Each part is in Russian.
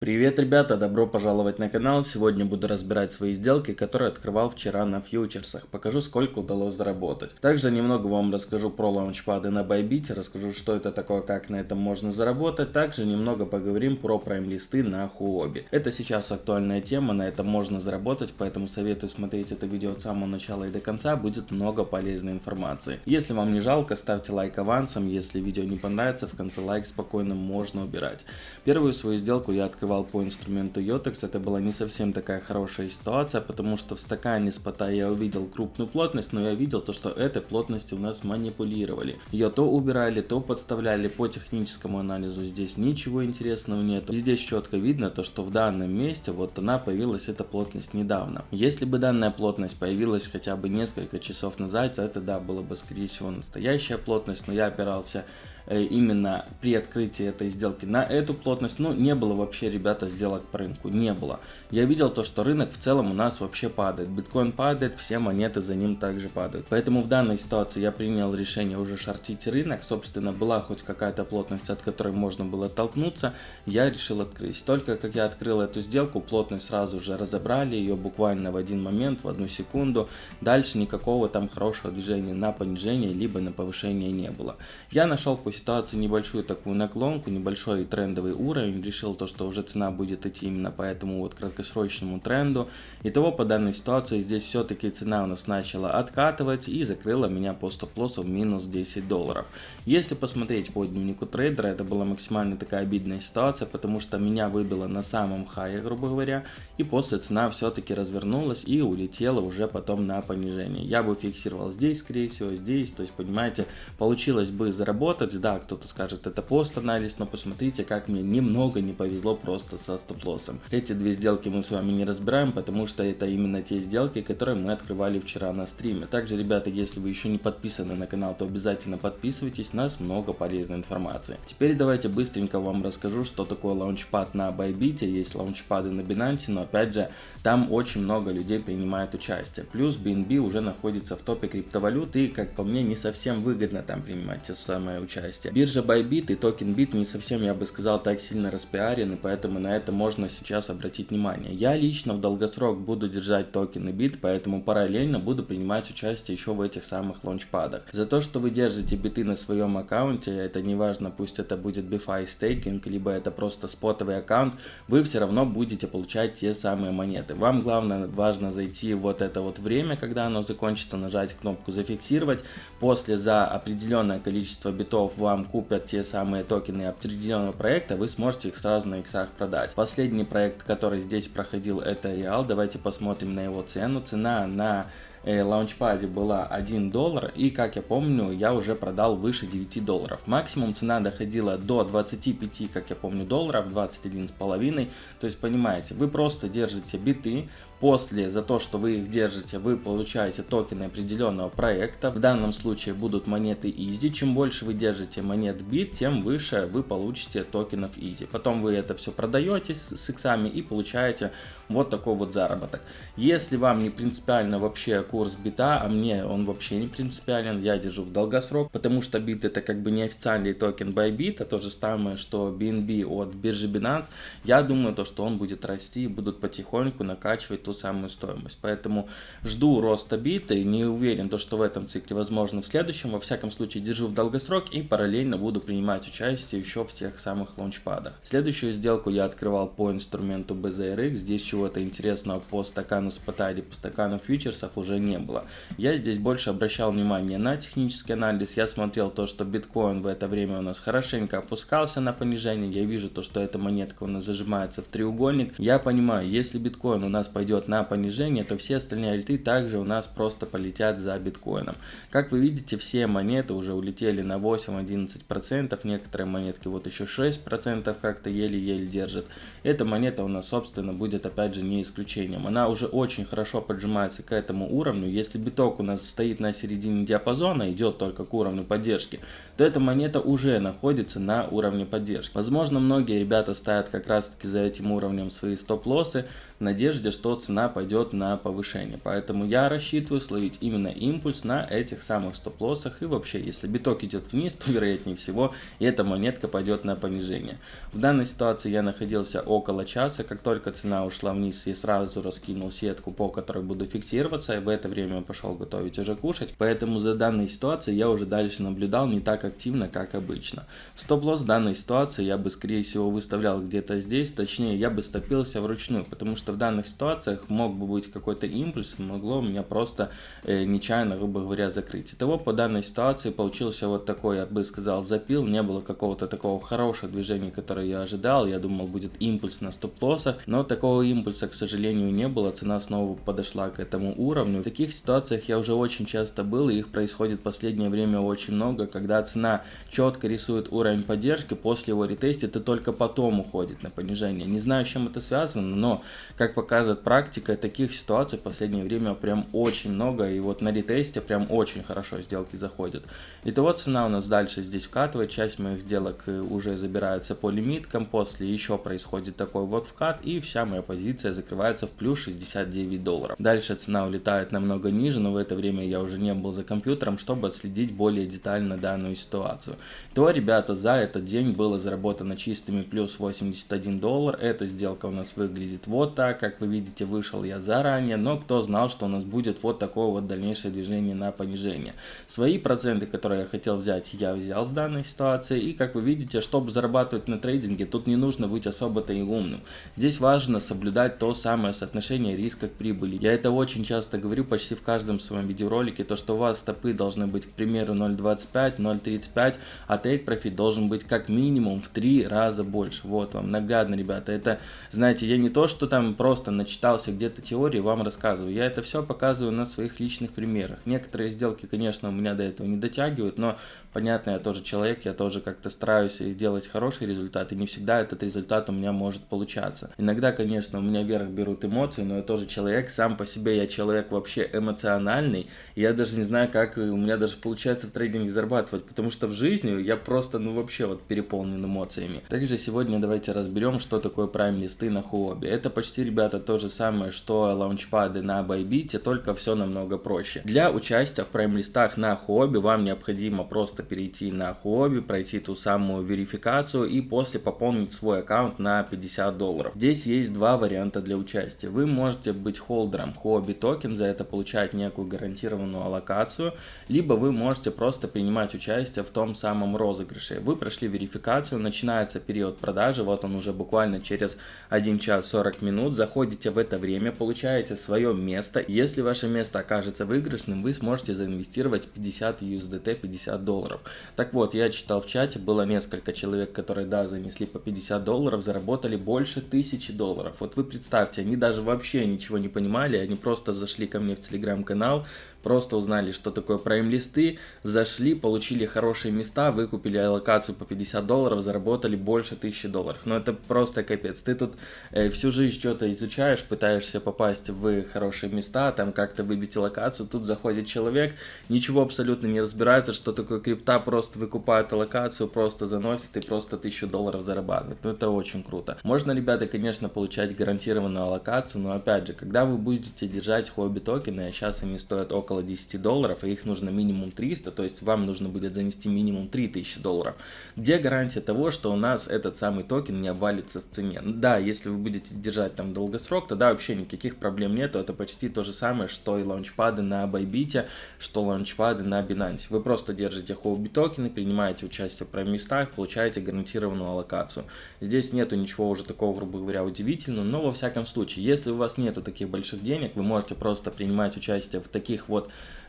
Привет, ребята! Добро пожаловать на канал. Сегодня буду разбирать свои сделки, которые открывал вчера на фьючерсах. Покажу, сколько удалось заработать. Также немного вам расскажу про лаунчпады на Bybit, расскажу, что это такое, как на этом можно заработать. Также немного поговорим про прайм-листы на Huobi. Это сейчас актуальная тема, на этом можно заработать, поэтому советую смотреть это видео от самого начала и до конца, будет много полезной информации. Если вам не жалко, ставьте лайк авансом, если видео не понравится, в конце лайк спокойно можно убирать. Первую свою сделку я открыл открывал по инструменту Yotex, это была не совсем такая хорошая ситуация, потому что в стакане спота я увидел крупную плотность, но я видел то, что этой плотностью у нас манипулировали. Ее то убирали, то подставляли по техническому анализу, здесь ничего интересного нет. Здесь четко видно то, что в данном месте вот она появилась, эта плотность недавно. Если бы данная плотность появилась хотя бы несколько часов назад, это да, было бы скорее всего настоящая плотность, но я опирался именно при открытии этой сделки на эту плотность, ну, не было вообще, ребята, сделок по рынку, не было. Я видел то, что рынок в целом у нас вообще падает. Биткоин падает, все монеты за ним также падают. Поэтому в данной ситуации я принял решение уже шортить рынок. Собственно, была хоть какая-то плотность, от которой можно было оттолкнуться, я решил открыть. Только как я открыл эту сделку, плотность сразу же разобрали, ее буквально в один момент, в одну секунду. Дальше никакого там хорошего движения на понижение, либо на повышение не было. Я нашел по ситуации небольшую такую наклонку, небольшой трендовый уровень, решил то, что уже цена будет идти именно по этому вот краткосрочному тренду. Итого по данной ситуации здесь все-таки цена у нас начала откатывать и закрыла меня по стоп-лоссу в минус 10 долларов. Если посмотреть по дневнику трейдера, это была максимально такая обидная ситуация, потому что меня выбило на самом хае, грубо говоря, и после цена все-таки развернулась и улетела уже потом на понижение. Я бы фиксировал здесь, скорее всего, здесь, то есть, понимаете, получилось бы заработать, да, кто-то скажет, это пост-анализ, но посмотрите, как мне немного не повезло просто со стоп-лоссом. Эти две сделки мы с вами не разбираем, потому что это именно те сделки, которые мы открывали вчера на стриме. Также, ребята, если вы еще не подписаны на канал, то обязательно подписывайтесь, у нас много полезной информации. Теперь давайте быстренько вам расскажу, что такое launchpad на Bybit, есть лаунчпады на Binance, но опять же, там очень много людей принимает участие. Плюс BNB уже находится в топе криптовалют и, как по мне, не совсем выгодно там принимать те самое участие. Биржа Bybit и токен BIT не совсем, я бы сказал, так сильно распиарены, поэтому на это можно сейчас обратить внимание. Я лично в долгосрок буду держать токены BIT, поэтому параллельно буду принимать участие еще в этих самых лаунчпадах. За то, что вы держите биты на своем аккаунте, это не важно, пусть это будет BFI стейкинг, либо это просто спотовый аккаунт, вы все равно будете получать те самые монеты. Вам главное, важно зайти вот это вот время, когда оно закончится, нажать кнопку зафиксировать. После за определенное количество битов вам купят те самые токены определенного проекта, вы сможете их сразу на иксах продать. Последний проект, который здесь проходил, это Реал. Давайте посмотрим на его цену. Цена на лаунчпаде была 1 доллар и как я помню я уже продал выше 9 долларов максимум цена доходила до 25 как я помню долларов 21 с половиной то есть понимаете вы просто держите биты После, за то, что вы их держите, вы получаете токены определенного проекта. В данном случае будут монеты Easy. Чем больше вы держите монет BIT, тем выше вы получите токенов Easy. Потом вы это все продаете с иксами и получаете вот такой вот заработок. Если вам не принципиально вообще курс бита, а мне он вообще не принципиален, я держу в долгосрок, потому что бит это как бы неофициальный токен Bybit, а то же самое, что BNB от биржи Binance, я думаю, то, что он будет расти и будут потихоньку накачивать ту самую стоимость. Поэтому жду роста бита и не уверен, то, что в этом цикле возможно в следующем. Во всяком случае, держу в долгосрок и параллельно буду принимать участие еще в тех самых лаунчпадах. Следующую сделку я открывал по инструменту BZRX. Здесь чего-то интересного по стакану спота или по стакану фьючерсов уже не было. Я здесь больше обращал внимание на технический анализ. Я смотрел то, что биткоин в это время у нас хорошенько опускался на понижение. Я вижу то, что эта монетка у нас зажимается в треугольник. Я понимаю, если биткоин у нас пойдет на понижение, то все остальные альты также у нас просто полетят за биткоином. Как вы видите, все монеты уже улетели на 8-11%, некоторые монетки вот еще 6% как-то еле-еле держат. Эта монета у нас, собственно, будет опять же не исключением. Она уже очень хорошо поджимается к этому уровню. Если биток у нас стоит на середине диапазона, идет только к уровню поддержки, то эта монета уже находится на уровне поддержки. Возможно, многие ребята ставят как раз таки за этим уровнем свои стоп-лоссы, надежде, что цена пойдет на повышение. Поэтому я рассчитываю словить именно импульс на этих самых стоп-лоссах. И вообще, если биток идет вниз, то вероятнее всего эта монетка пойдет на понижение. В данной ситуации я находился около часа. Как только цена ушла вниз, я сразу раскинул сетку, по которой буду фиксироваться. И в это время пошел готовить уже кушать. Поэтому за данной ситуацией я уже дальше наблюдал не так активно, как обычно. Стоп-лосс данной ситуации я бы скорее всего выставлял где-то здесь. Точнее, я бы стопился вручную. Потому что в данных ситуациях мог бы быть какой-то импульс. Могло меня просто э, нечаянно, грубо говоря, закрыть. Итого по данной ситуации получился вот такой, я бы сказал, запил. Не было какого-то такого хорошего движения, которое я ожидал. Я думал, будет импульс на стоп-лоссах. Но такого импульса, к сожалению, не было. Цена снова подошла к этому уровню. В таких ситуациях я уже очень часто был, и их происходит в последнее время очень много, когда цена четко рисует уровень поддержки, после его ретестит и только потом уходит на понижение. Не знаю, с чем это связано, но, как показывает практика, таких ситуаций в последнее время прям очень много, и вот на ретесте прям очень хорошо сделки заходят. Итого цена у нас дальше здесь вкатывает, часть моих сделок э, уже забираются по лимиткам, после еще происходит такой вот вкат, и вся моя позиция закрывается в плюс 69 долларов. Дальше цена улетает намного ниже, но в это время я уже не был за компьютером, чтобы отследить более детально данную ситуацию. То, ребята, за этот день было заработано чистыми плюс 81 доллар, эта сделка у нас выглядит вот так, как вы видите, вышел я заранее, но кто знал, что у нас будет вот такое вот дальнейшее движение на понижение. Свои проценты, которые я хотел взять, я взял с данной ситуации, и как вы видите, чтобы зарабатывать на трейдинге, тут не нужно быть особо-то и умным. Здесь важно соблюдать то самое соотношение риска к прибыли. Я это очень часто говорю почти в каждом своем видеоролике, то что у вас стопы должны быть, к примеру, 0.25, 0.35, а take profit должен быть как минимум в 3 раза больше. Вот вам наглядно, ребята. Это, знаете, я не то, что там просто начитался где-то теории, вам рассказываю. Я это все показываю на своих личных примерах. Некоторые сделки, конечно, у меня до этого не дотягивают, но понятно, я тоже человек, я тоже как-то стараюсь делать хороший результат, и не всегда этот результат у меня может получаться. Иногда, конечно, у меня вверх берут эмоции, но я тоже человек, сам по себе я человек вообще эмоциональный, я даже не знаю, как у меня даже получается в трейдинге зарабатывать, потому что в жизни я просто, ну вообще вот переполнен эмоциями. Также сегодня давайте разберем, что такое прайм листы на Хуобе. Это почти, ребята, то же самое, что лаунчпады на Bybit, только все намного проще. Для участия в прайм листах на Хуобе вам необходимо просто перейти на Huobi, пройти ту самую верификацию и после пополнить свой аккаунт на 50 долларов. Здесь есть два варианта для участия. Вы можете быть холдером Huobi токен, за это получать некую гарантированную аллокацию, либо вы можете просто принимать участие в том самом розыгрыше. Вы прошли верификацию, начинается период продажи, вот он уже буквально через 1 час 40 минут, заходите в это время, получаете свое место. Если ваше место окажется выигрышным, вы сможете заинвестировать 50 USDT, 50 долларов. Так вот, я читал в чате, было несколько человек, которые, да, занесли по 50 долларов, заработали больше тысячи долларов. Вот вы представьте, они даже вообще ничего не понимали, они просто зашли ко мне в телеграм-канал, просто узнали, что такое прайм-листы, зашли, получили хорошие места, выкупили аллокацию по 50 долларов, заработали больше 1000 долларов. Но это просто капец. Ты тут э, всю жизнь что-то изучаешь, пытаешься попасть в хорошие места, там как-то выбить локацию, тут заходит человек, ничего абсолютно не разбирается, что такое крипта, просто выкупает локацию, просто заносит и просто 1000 долларов зарабатывает. Ну это очень круто. Можно, ребята, конечно, получать гарантированную аллокацию, но опять же, когда вы будете держать хобби токены, а сейчас они стоят около около 10 долларов, и их нужно минимум 300, то есть вам нужно будет занести минимум 3000 долларов. Где гарантия того, что у нас этот самый токен не обвалится в цене? Да, если вы будете держать там долгосрок, тогда вообще никаких проблем нету, это почти то же самое, что и лаунчпады на Bybit, что лаунчпады на Binance. Вы просто держите хобби токены, принимаете участие в прайм-местах, получаете гарантированную аллокацию. Здесь нету ничего уже такого, грубо говоря, удивительного, но во всяком случае, если у вас нету таких больших денег, вы можете просто принимать участие в таких вот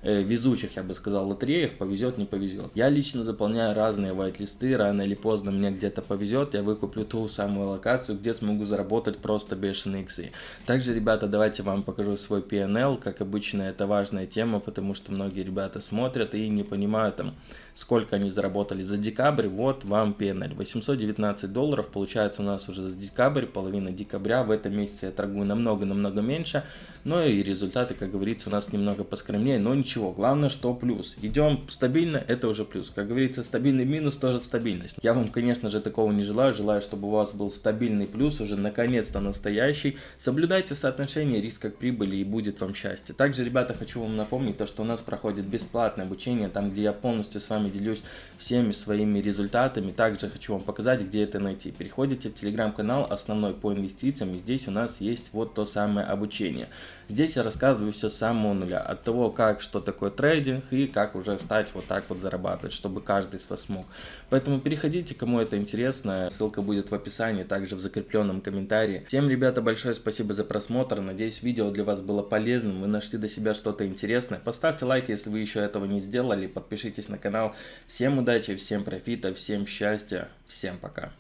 э, везучих, я бы сказал, лотереях, повезет, не повезет. Я лично заполняю разные вайт-листы, рано или поздно мне где-то повезет, я выкуплю ту самую локацию, где смогу заработать просто бешеные иксы. Также, ребята, давайте вам покажу свой PNL, как обычно, это важная тема, потому что многие ребята смотрят и не понимают там, сколько они заработали за декабрь, вот вам PNL. 819 долларов получается у нас уже за декабрь, половина декабря, в этом месяце я торгую намного-намного меньше, но и результаты, как говорится, у нас немного поскромнее, но ничего. Главное, что плюс. Идем стабильно, это уже плюс. Как говорится, стабильный минус тоже стабильность. Я вам, конечно же, такого не желаю. Желаю, чтобы у вас был стабильный плюс, уже наконец-то настоящий. Соблюдайте соотношение риска к прибыли и будет вам счастье. Также, ребята, хочу вам напомнить то, что у нас проходит бесплатное обучение, там, где я полностью с вами делюсь всеми своими результатами. Также хочу вам показать, где это найти. Переходите в телеграм-канал, основной по инвестициям, и здесь у нас есть вот то самое обучение. Здесь я рассказываю все с самого нуля, от того, как, что такое трейдинг и как уже стать вот так вот зарабатывать, чтобы каждый из вас смог. Поэтому переходите, кому это интересно, ссылка будет в описании, также в закрепленном комментарии. Всем, ребята, большое спасибо за просмотр, надеюсь, видео для вас было полезным, вы нашли для себя что-то интересное. Поставьте лайк, если вы еще этого не сделали, подпишитесь на канал. Всем удачи, всем профита, всем счастья, всем пока.